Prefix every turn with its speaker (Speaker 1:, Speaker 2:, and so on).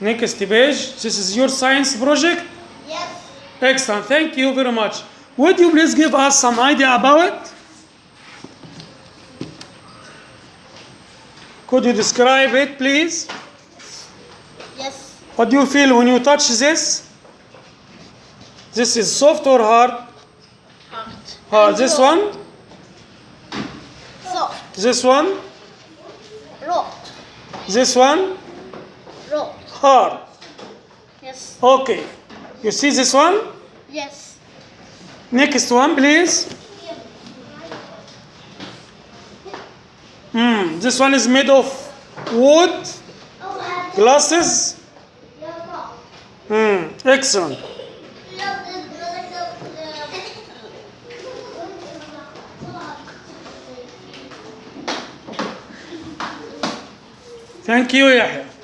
Speaker 1: Next page. This is your science project.
Speaker 2: Yes.
Speaker 1: Excellent. Thank you very much. Would you please give us some idea about it? Could you describe it, please?
Speaker 2: Yes.
Speaker 1: What do you feel when you touch this? This is soft or hard?
Speaker 2: Heart.
Speaker 1: Hard. This one?
Speaker 2: Soft.
Speaker 1: This one?
Speaker 2: Rot.
Speaker 1: This one? Hard.
Speaker 2: Yes.
Speaker 1: Okay. You see this one?
Speaker 2: Yes.
Speaker 1: Next one, please. Hmm. This one is made of wood, glasses. Hmm. Excellent. Thank you, Yahya.